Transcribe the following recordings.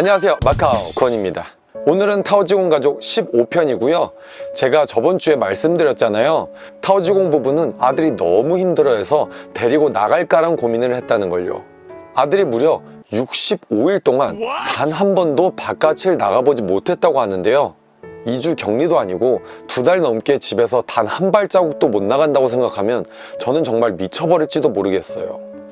안녕하세요. 마카오 권입니다. 오늘은 타오지공 가족 15편이고요. 제가 저번 주에 말씀드렸잖아요. 타오지공 부부는 아들이 너무 힘들어해서 데리고 나갈까란 고민을 했다는 걸요. 아들이 무려 65일 동안 단 한 번도 바깥을 나가보지 못했다고 하는데요. 2주 격리도 아니고 두 달 넘게 집에서 단 한 발자국도 못 나간다고 생각하면 저는 정말 미쳐버릴지도 모르겠어요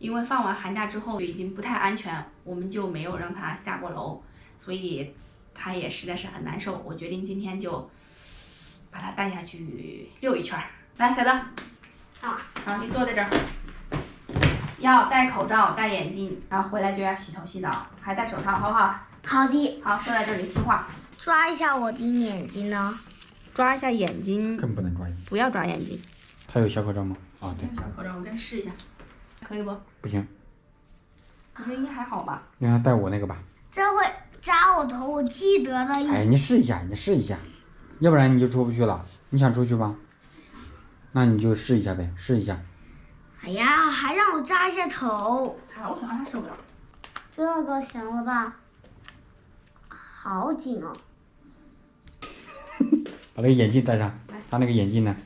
因为放完寒假之后已经不太安全，我们就没有让他下过楼，所以他也实在是很难受。我决定今天就把他带下去溜一圈儿。来，小德，好，好，你坐在这儿，要戴口罩、戴眼镜，然后回来就要洗头洗澡，还戴手套，好不好？好的，好，坐在这里听话，抓一下我的眼睛呢。抓一下眼睛，更不能抓眼睛。不要抓眼睛。他有小口罩吗？啊，对，小口罩，我给你试一下，可以不？不行，你觉得应该还好吧？让他戴我那个吧。这会扎我头，我记得的。哎，你试一下，你试一下，要不然你就出不去了。你想出去吗？那你就试一下呗，试一下。哎呀，还让我扎一下头，好想他受不了。这个行了吧？好紧哦。把那个眼镜戴上，他那个眼镜呢？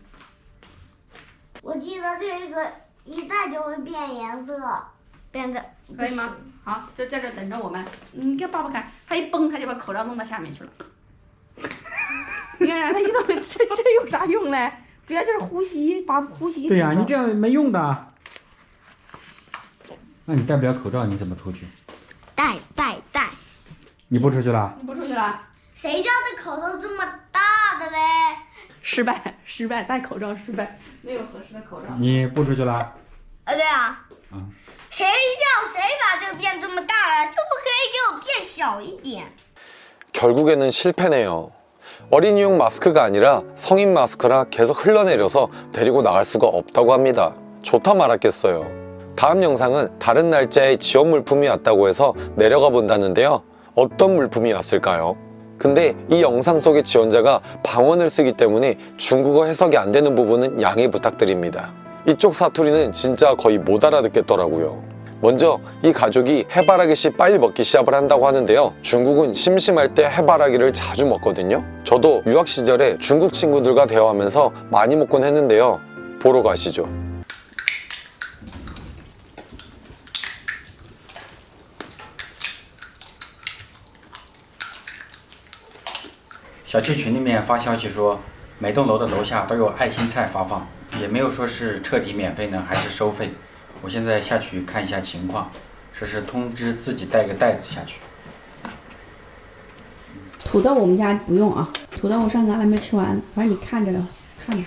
我记得这个一戴就会变颜色，变得可以吗？好，就在这等着我们。你给爸爸看，他一崩，他就把口罩弄到下面去了。你看看他一动，这这有啥用嘞？主要就是呼吸，把呼吸。对呀、你这样没用的。那你戴不了口罩，你怎么出去？戴戴戴。你不出去了？你不出去了？谁叫这口罩这么大的嘞？失败，失败，戴口罩失败，没有合适的口罩。你不出去了？啊，对啊。嗯。谁叫谁把这个变这么大了？就不可以给我变小一点？ 결국에는 실패네요 어린이용 마스크가 아니라 성인 마스크라 계속 흘러내려서 데리고 나갈 수가 없다고 합니다 좋다 말았겠어요 다음 영상은 다른 날짜에 지원 물품이 왔다고 해서 내려가 본다는데요 어떤 물품이 왔을까요? 근데 이 영상 속의 지원자가 방언을 쓰기 때문에 중국어 해석이 안 되는 부분은 양해 부탁드립니다 이쪽 사투리는 진짜 거의 못 알아듣겠더라고요 먼저 이 가족이 해바라기 씨 빨리 먹기 시합을 한다고 하는데요 중국은 심심할 때 해바라기를 자주 먹거든요 저도 유학 시절에 중국 친구들과 대화하면서 많이 먹곤 했는데요 보러 가시죠 小区群里面发消息说，每栋楼的楼下都有爱心菜发放， 也没有说是彻底免费呢，还是收费。我现在下去看一下情况，这是通知自己带个袋子下去。土豆我们家不用啊，土豆我上次还没吃完，反正你看着看着。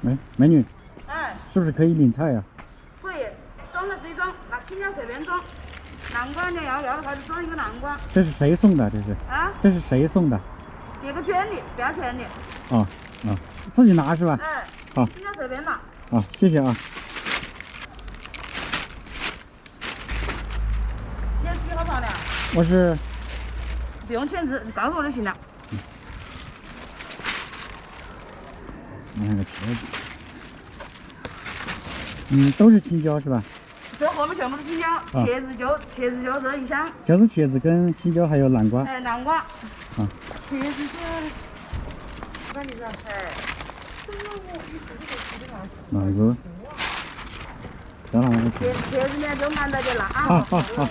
美美女，哎，是不是可以领菜呀、可以，装了自己装，拿青椒随便装。南瓜你要要的话就装一个南瓜这是谁送的？这是啊，这是谁送的？列个卷的，不要钱的。啊啊，自己拿是吧？哎，好青椒随便拿。啊、谢谢啊。你要几号房的？我是不用签字，你告诉我就行了。拿个茄子，嗯，都是青椒是吧？这后面全部是青椒，茄子就茄子就这一箱，就是茄子跟青椒还有南瓜。哎，南瓜。啊。茄子是，那你说，哎，哪个？等会儿我茄茄子呢就按到的拿。好好好，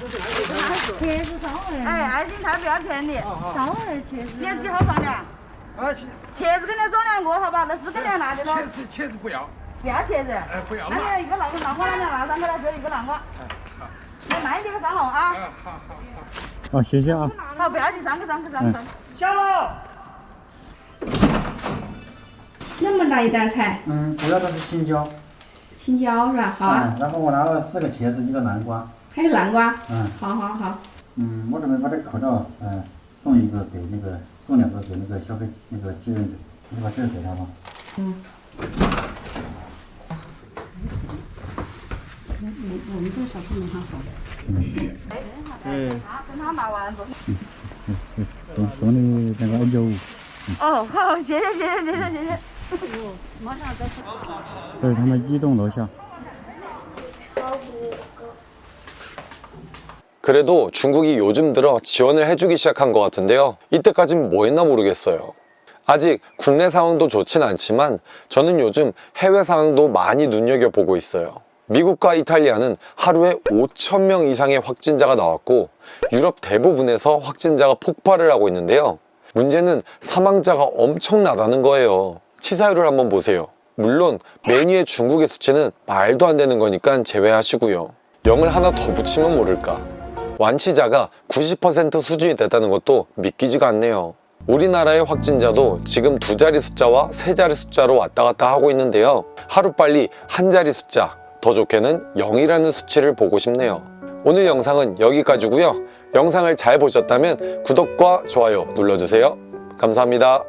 茄子稍微，哎，爱心菜不要钱的。稍微茄子。你要几号放的？啊，茄茄子给你装两个，好吧？那四个你拿的咯。茄子茄子不要，不要茄子。哎，不要那拿，你一个南南瓜，那你拿三个来，就一个南瓜。哎，好，你慢一点个三号啊。哎，好好好。好，谢谢啊。好，不要紧，三个三个三个三个。下楼。那么大一袋菜，嗯，主要的是青椒。青椒是吧？好啊，嗯，然后我拿了四个茄子，一个南瓜。还有南瓜，嗯，好好好，嗯，我准备把这个口罩，呃，送一个给那个，送两个给那个消费那个志愿者，你把这个给他吧。 그래도 중국이 요즘 들어 지원을 해주기 시작한 것 같은데요. 이때까진 뭐 했나 모르겠어요. 아직 국내 상황도 좋진 않지만 저는 요즘 해외 상황도 많이 눈여겨보고 있어요. 미국과 이탈리아는 하루에 5천명 이상의 확진자가 나왔고 유럽 대부분에서 확진자가 폭발을 하고 있는데요. 문제는 사망자가 엄청나다는 거예요. 치사율을 한번 보세요. 물론 메뉴의 중국의 수치는 말도 안 되는 거니까 제외하시고요. 0을 하나 더 붙이면 모를까. 완치자가 90% 수준이 됐다는 것도 믿기지가 않네요. 우리나라의 확진자도 지금 두 자리 숫자와 세 자리 숫자로 왔다 갔다 하고 있는데요. 하루빨리 한 자리 숫자, 더 좋게는 0이라는 수치를 보고 싶네요. 오늘 영상은 여기까지고요. 영상을 잘 보셨다면 구독과 좋아요 눌러주세요. 감사합니다.